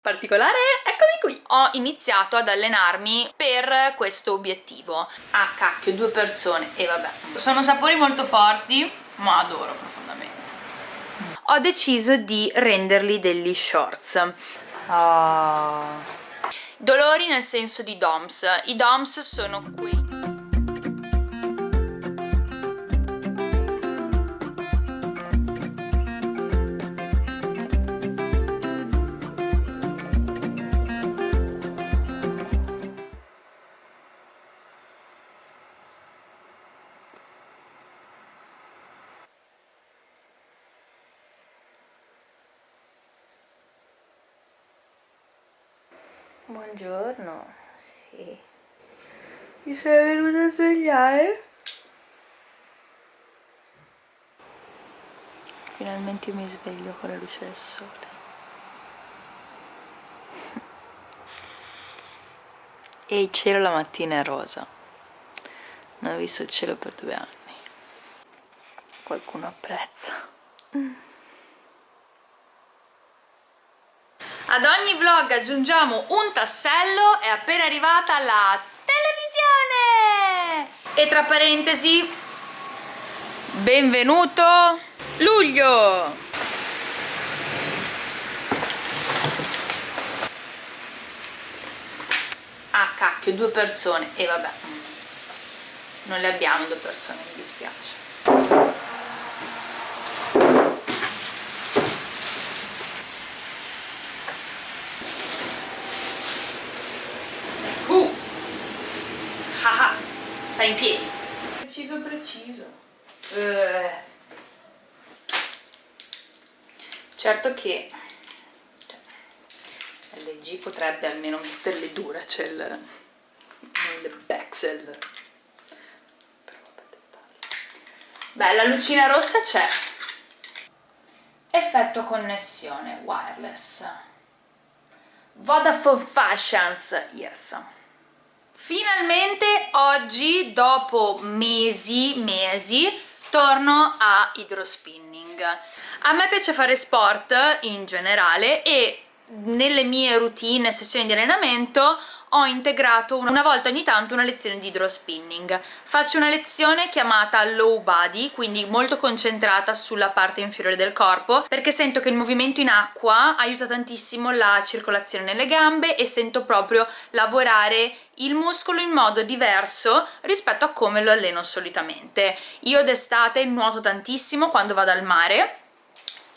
particolare, eccomi qui! Ho iniziato ad allenarmi per questo obiettivo. Ah cacchio, due persone, e vabbè. Sono sapori molto forti, ma adoro profondamente. Ho deciso di renderli degli shorts. Oh. Dolori nel senso di DOMS. I DOMS sono qui. Buongiorno, sì. Mi sei venuta a svegliare? Finalmente mi sveglio con la luce del sole. E il cielo la mattina è rosa. Non ho visto il cielo per due anni. Qualcuno apprezza. Mm. Ad ogni vlog aggiungiamo un tassello, è appena arrivata la televisione! E tra parentesi, benvenuto luglio! Ah cacchio, due persone, e vabbè, non le abbiamo due persone, mi dispiace. sta in piedi preciso preciso eh. Certo che cioè, LG potrebbe almeno metterle dura c'è il le Bexel beh la lucina rossa c'è. Effetto connessione wireless. Vodafone Fashions yes. Finalmente oggi, dopo mesi, mesi, torno a hydrospinning. A me piace fare sport in generale e nelle mie routine, sessioni di allenamento ho integrato una volta ogni tanto una lezione di hydrospinning. Faccio una lezione chiamata low body, quindi molto concentrata sulla parte inferiore del corpo, perché sento che il movimento in acqua aiuta tantissimo la circolazione nelle gambe e sento proprio lavorare il muscolo in modo diverso rispetto a come lo alleno solitamente. Io d'estate nuoto tantissimo quando vado al mare,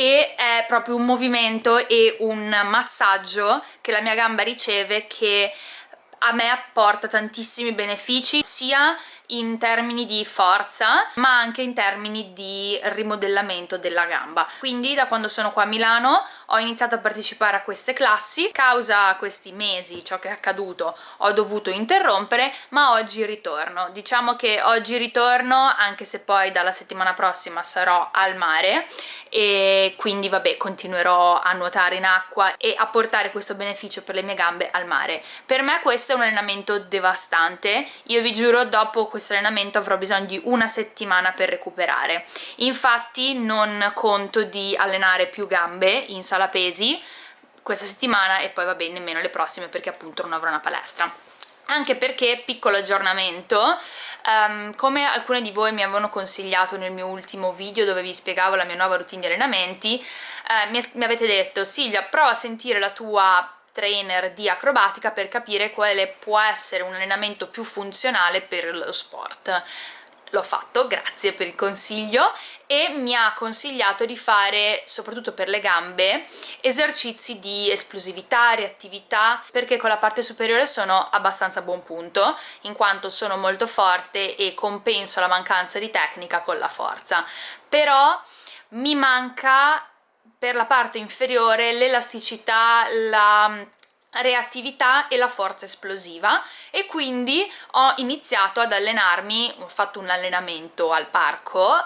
e è proprio un movimento e un massaggio che la mia gamba riceve che a me apporta tantissimi benefici sia in termini di forza ma anche in termini di rimodellamento della gamba. Quindi da quando sono qua a Milano ho iniziato a partecipare a queste classi. Causa questi mesi ciò che è accaduto ho dovuto interrompere ma oggi ritorno. Diciamo che oggi ritorno anche se poi dalla settimana prossima sarò al mare. E quindi vabbè continuerò a nuotare in acqua e a portare questo beneficio per le mie gambe al mare. Per me questo è un allenamento devastante. Io vi giuro dopo questo allenamento avrò bisogno di una settimana per recuperare. Infatti non conto di allenare più gambe in sala pesi questa settimana e poi va bene nemmeno le prossime perché appunto non avrò una palestra. Anche perché, piccolo aggiornamento, um, come alcune di voi mi avevano consigliato nel mio ultimo video dove vi spiegavo la mia nuova routine di allenamenti, eh, mi, mi avete detto Silvia prova a sentire la tua trainer di acrobatica per capire quale può essere un allenamento più funzionale per lo sport l'ho fatto, grazie per il consiglio e mi ha consigliato di fare, soprattutto per le gambe, esercizi di esplosività, reattività, perché con la parte superiore sono abbastanza a buon punto, in quanto sono molto forte e compenso la mancanza di tecnica con la forza. Però mi manca per la parte inferiore l'elasticità, la reattività e la forza esplosiva. E quindi ho iniziato ad allenarmi, ho fatto un allenamento al parco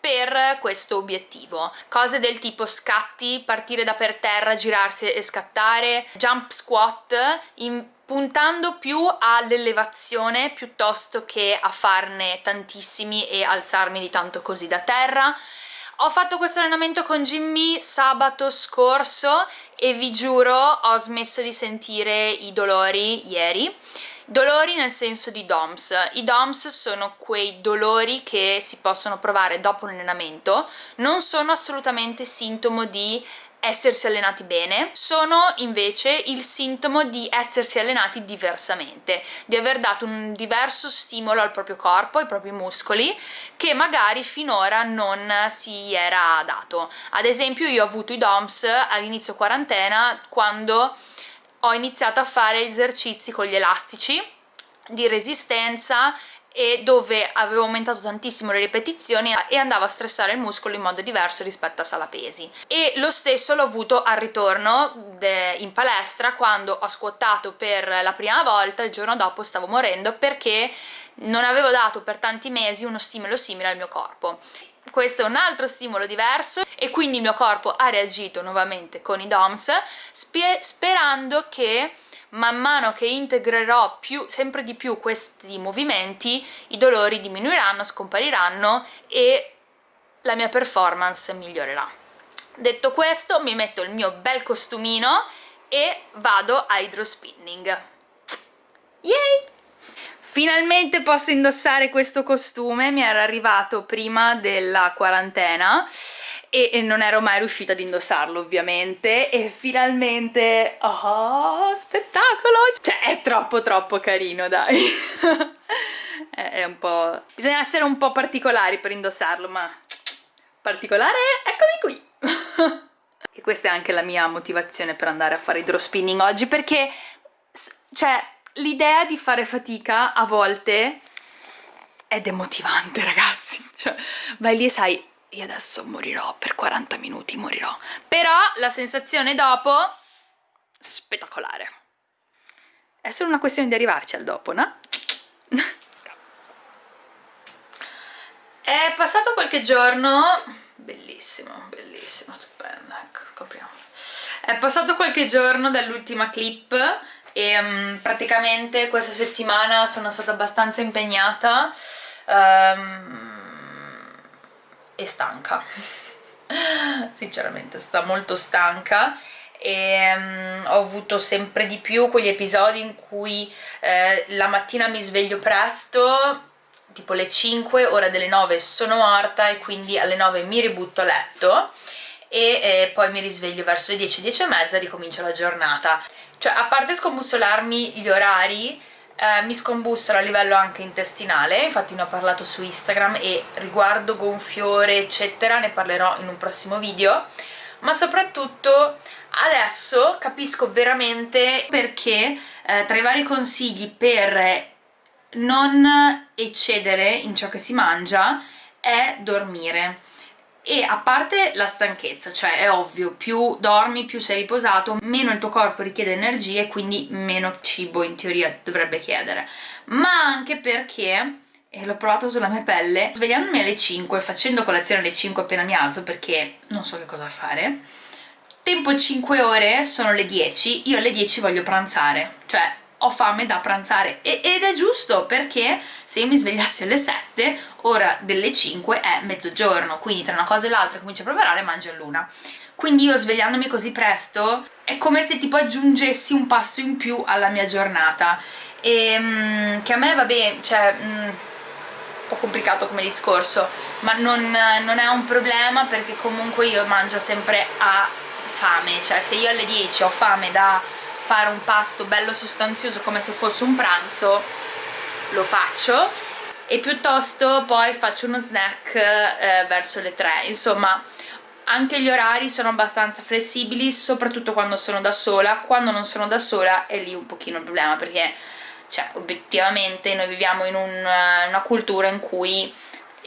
per questo obiettivo. Cose del tipo scatti, partire da per terra, girarsi e scattare jump squat in, puntando più all'elevazione piuttosto che a farne tantissimi e alzarmi di tanto così da terra ho fatto questo allenamento con Jimmy sabato scorso e vi giuro ho smesso di sentire i dolori ieri Dolori nel senso di DOMS. I DOMS sono quei dolori che si possono provare dopo un allenamento, non sono assolutamente sintomo di essersi allenati bene, sono invece il sintomo di essersi allenati diversamente, di aver dato un diverso stimolo al proprio corpo, ai propri muscoli, che magari finora non si era dato. Ad esempio io ho avuto i DOMS all'inizio quarantena quando ho iniziato a fare esercizi con gli elastici di resistenza e dove avevo aumentato tantissimo le ripetizioni e andavo a stressare il muscolo in modo diverso rispetto a sala pesi e lo stesso l'ho avuto al ritorno in palestra quando ho squattato per la prima volta il giorno dopo stavo morendo perché non avevo dato per tanti mesi uno stimolo simile al mio corpo. Questo è un altro stimolo diverso e quindi il mio corpo ha reagito nuovamente con i DOMS sperando che man mano che integrerò più, sempre di più questi movimenti i dolori diminuiranno, scompariranno e la mia performance migliorerà. Detto questo mi metto il mio bel costumino e vado a hydrospinning. Yay! Finalmente posso indossare questo costume, mi era arrivato prima della quarantena e, e non ero mai riuscita ad indossarlo ovviamente e finalmente, oh, spettacolo! Cioè è troppo troppo carino dai! è un po'... bisogna essere un po' particolari per indossarlo ma particolare, eccomi qui! e questa è anche la mia motivazione per andare a fare idrospinning oggi perché, cioè l'idea di fare fatica a volte è demotivante ragazzi cioè vai lì e sai io adesso morirò per 40 minuti morirò. Però la sensazione dopo spettacolare. È solo una questione di arrivarci al dopo no? è passato qualche giorno. Bellissimo bellissimo stupendo ecco copriamo. È passato qualche giorno dall'ultima clip e um, praticamente questa settimana sono stata abbastanza impegnata um, e stanca. Sinceramente sto molto stanca. E um, ho avuto sempre di più quegli episodi in cui eh, la mattina mi sveglio presto tipo le 5, ora delle 9 sono morta e quindi alle 9 mi ributto a letto e eh, poi mi risveglio verso le 10, 10 e mezza e ricomincio la giornata. Cioè a parte scombussolarmi gli orari eh, mi scombussola a livello anche intestinale infatti ne ho parlato su Instagram e riguardo gonfiore eccetera ne parlerò in un prossimo video. Ma soprattutto adesso capisco veramente perché eh, tra i vari consigli per non eccedere in ciò che si mangia è dormire e a parte la stanchezza, cioè è ovvio, più dormi, più sei riposato, meno il tuo corpo richiede energie, quindi meno cibo in teoria dovrebbe chiedere, ma anche perché, e l'ho provato sulla mia pelle, svegliandomi alle 5, facendo colazione alle 5 appena mi alzo perché non so che cosa fare, tempo 5 ore, sono le 10, io alle 10 voglio pranzare, cioè ho fame da pranzare. E, ed è giusto perché se io mi svegliassi alle 7 ora delle 5 è mezzogiorno quindi tra una cosa e l'altra comincio a preparare e mangio all'una quindi io svegliandomi così presto è come se tipo aggiungessi un pasto in più alla mia giornata. E mm, che a me va bene cioè mm, un po' complicato come discorso ma non, non è un problema perché comunque io mangio sempre a fame. Cioè se io alle 10 ho fame da fare un pasto bello sostanzioso come se fosse un pranzo lo faccio. E piuttosto poi faccio uno snack eh, verso le 3 insomma anche gli orari sono abbastanza flessibili soprattutto quando sono da sola. Quando non sono da sola è lì un pochino il problema perché cioè obiettivamente noi viviamo in un, una cultura in cui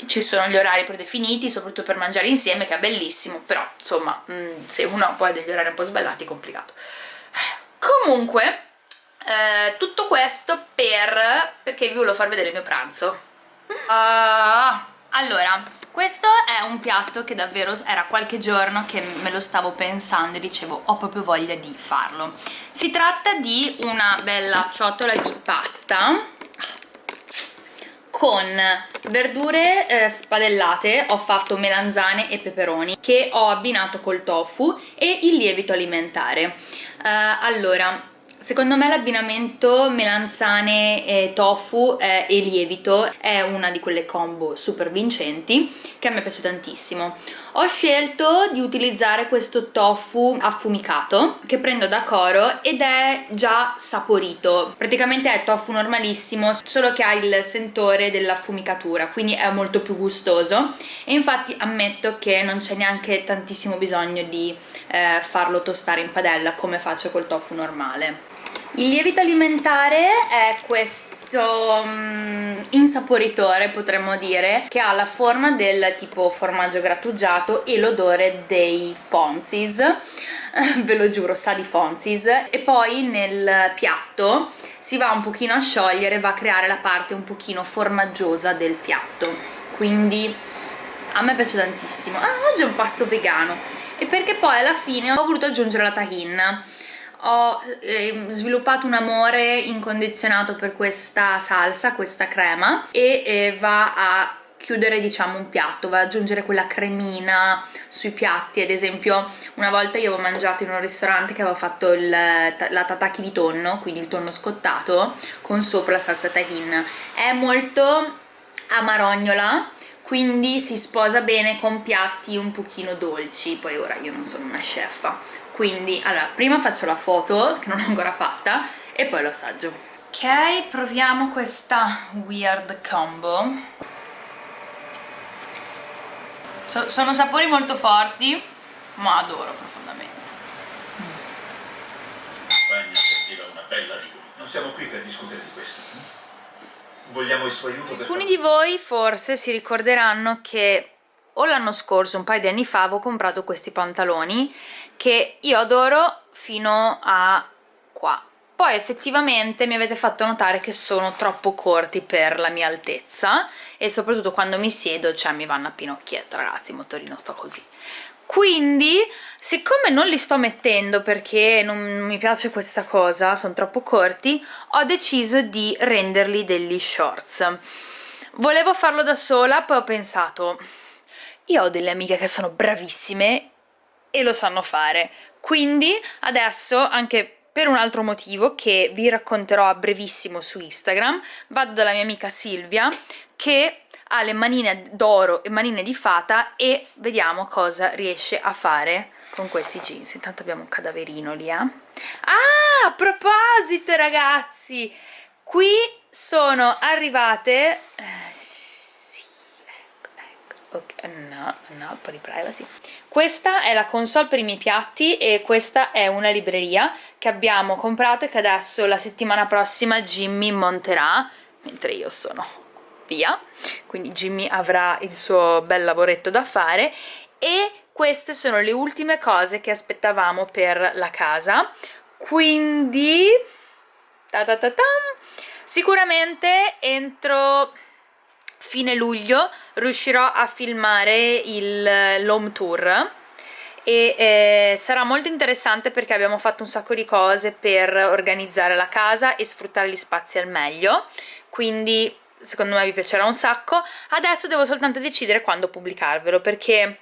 ci sono gli orari predefiniti, soprattutto per mangiare insieme, che è bellissimo, però insomma, mh, se uno poi ha degli orari un po' sballati è complicato comunque eh, tutto questo per perché vi volevo far vedere il mio pranzo. Uh, allora questo è un piatto che davvero era qualche giorno che me lo stavo pensando e dicevo ho proprio voglia di farlo. Si tratta di una bella ciotola di pasta con verdure eh, spadellate ho fatto melanzane e peperoni che ho abbinato col tofu e il lievito alimentare allora Secondo me l'abbinamento melanzane e tofu eh, e lievito è una di quelle combo super vincenti che a me piace tantissimo. Ho scelto di utilizzare questo tofu affumicato che prendo da Coro ed è già saporito. Praticamente è tofu normalissimo, solo che ha il sentore dell'affumicatura, quindi è molto più gustoso e infatti ammetto che non c'è neanche tantissimo bisogno di eh, farlo tostare in padella come faccio col tofu normale. Il lievito alimentare è questo um, insaporitore, potremmo dire, che ha la forma del tipo formaggio grattugiato e l'odore dei Fonzis, ve lo giuro, sa di Fonzis, e poi nel piatto si va un pochino a sciogliere, va a creare la parte un pochino formaggiosa del piatto, quindi a me piace tantissimo. Ah, oggi è un pasto vegano, e perché poi alla fine ho voluto aggiungere la tahin, ho eh, sviluppato un amore incondizionato per questa salsa, questa crema e eh, va a chiudere diciamo un piatto, va ad aggiungere quella cremina sui piatti, ad esempio una volta io avevo mangiato in un ristorante che aveva fatto il, la tataki di tonno, quindi il tonno scottato con sopra la salsa tahin, è molto amarognola quindi si sposa bene con piatti un pochino dolci, poi ora io non sono una chef, quindi allora prima faccio la foto che non ho ancora fatta e poi lo assaggio ok proviamo questa weird combo. So sono sapori molto forti ma adoro profondamente. Spagna serviva una bella rigore. Non siamo qui per discutere di questo. Vogliamo il suo aiuto alcuni di voi forse si ricorderanno che o l'anno scorso, un paio di anni fa, avevo comprato questi pantaloni che io adoro fino a qua. Poi effettivamente mi avete fatto notare che sono troppo corti per la mia altezza e soprattutto quando mi siedo, cioè mi vanno a pinocchietto, ragazzi, il motorino sto così. Quindi, siccome non li sto mettendo perché non mi piace questa cosa, sono troppo corti, ho deciso di renderli degli shorts. Volevo farlo da sola, poi ho pensato, io ho delle amiche che sono bravissime e lo sanno fare, quindi adesso anche per un altro motivo che vi racconterò a brevissimo su Instagram, vado dalla mia amica Silvia che ha le manine d'oro e manine di fata e vediamo cosa riesce a fare con questi jeans. Intanto abbiamo un cadaverino lì, eh. Ah, a proposito ragazzi, qui sono arrivate... Eh, ok, no, no, un po' di privacy. Questa è la console per i miei piatti e questa è una libreria che abbiamo comprato e che adesso la settimana prossima Jimmy monterà mentre io sono via. Quindi Jimmy avrà il suo bel lavoretto da fare. E queste sono le ultime cose che aspettavamo per la casa. Quindi ta ta ta, sicuramente entro fine luglio riuscirò a filmare l'home tour e eh, sarà molto interessante perché abbiamo fatto un sacco di cose per organizzare la casa e sfruttare gli spazi al meglio. Quindi secondo me vi piacerà un sacco. Adesso devo soltanto decidere quando pubblicarvelo perché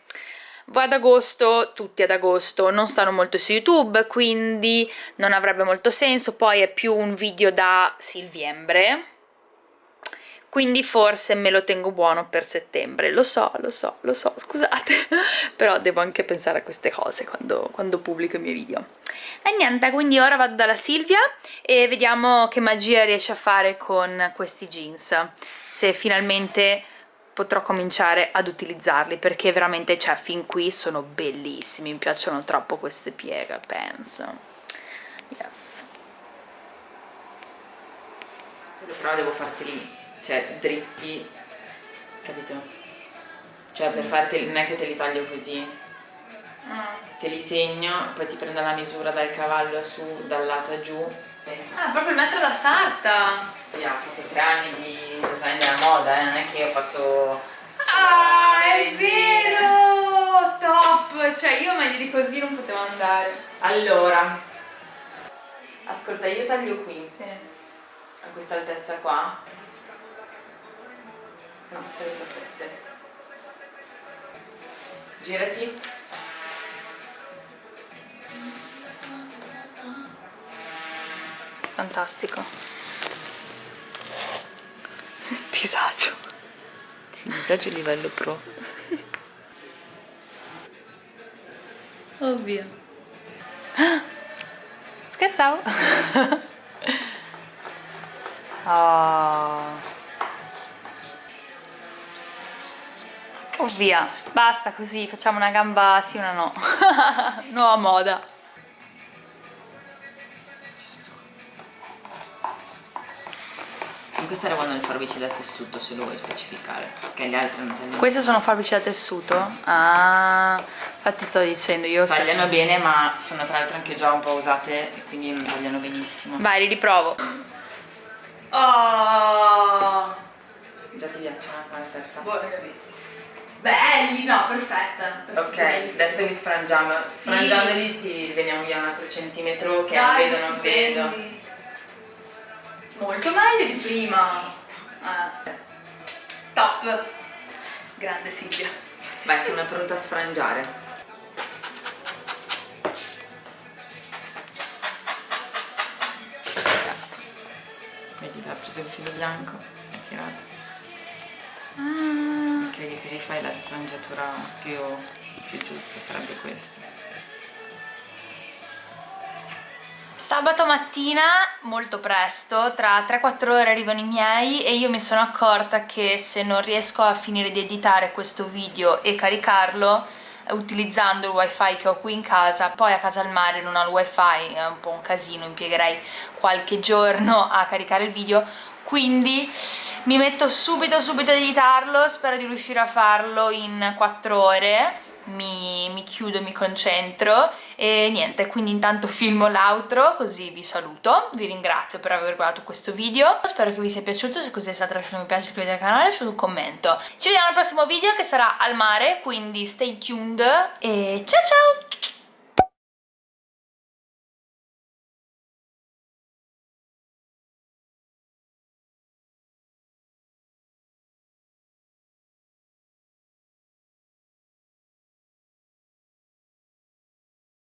voi ad agosto, tutti ad agosto, non stanno molto su YouTube, quindi non avrebbe molto senso, poi è più un video da Silviembre, quindi forse me lo tengo buono per settembre, lo so, lo so, lo so, scusate, però devo anche pensare a queste cose quando, quando pubblico i miei video. E niente, quindi ora vado dalla Silvia e vediamo che magia riesce a fare con questi jeans, se finalmente potrò cominciare ad utilizzarli perché veramente, cioè, fin qui sono bellissimi, mi piacciono troppo queste pieghe, penso. Yes. Però devo farteli cioè dritti, capito? Cioè per farti, non è che te li taglio così, ah. te li segno, poi ti prendo la misura dal cavallo a su, dal lato a giù. Ah, proprio il metro da sarta! Sì, ho fatto tre anni di design della moda, eh, non è che ho fatto... Ah, è vero! Top! Cioè io meglio di così non potevo andare. Allora, ascolta, io taglio qui. Sì. A questa altezza qua No, 37. Girati. Fantastico. Disagio. Sì, disagio livello pro. Ovvio. Scherzavo. oh. Oh via, basta così, facciamo una gamba sì una no. Nuova moda. In questa era vanno le forbici da tessuto se lo vuoi specificare, perché le altre non tagliano. Queste sono forbici da tessuto? Ah, infatti sto dicendo io sto- Tagliano bene, ma sono tra l'altro anche già un po' usate e quindi non tagliano benissimo. Vai, li riprovo. Oh. Già ti piacciono la terza? Belli, no, perfetta. Ok, adesso li sfrangiamo. Sì. Sfrangiandoli ti veniamo via un altro centimetro che Dai, vedo non vedo. Molto meglio di prima. Eh. Top. Grande Silvia. Vai, sono pronta a sfrangiare. Vedi, ha preso il filo bianco e tirato. Ah. Perché così la sfrangiatura più, più giusta, sarebbe questa. Sabato mattina, molto presto, tra 3-4 ore arrivano i miei e io mi sono accorta che se non riesco a finire di editare questo video e caricarlo eh, utilizzando il wifi che ho qui in casa, poi a casa al mare non ho il wifi, è un po' un casino, impiegherei qualche giorno a caricare il video, quindi mi metto subito subito ad editarlo, spero di riuscire a farlo in 4 ore. Mi, mi chiudo, mi concentro. E niente, quindi intanto filmo l'outro così vi saluto, vi ringrazio per aver guardato questo video, spero che vi sia piaciuto, se così è stato lasciate un mi piace, iscrivetevi al canale, lasciate un commento. Ci vediamo al prossimo video che sarà al mare, quindi stay tuned. E ciao ciao!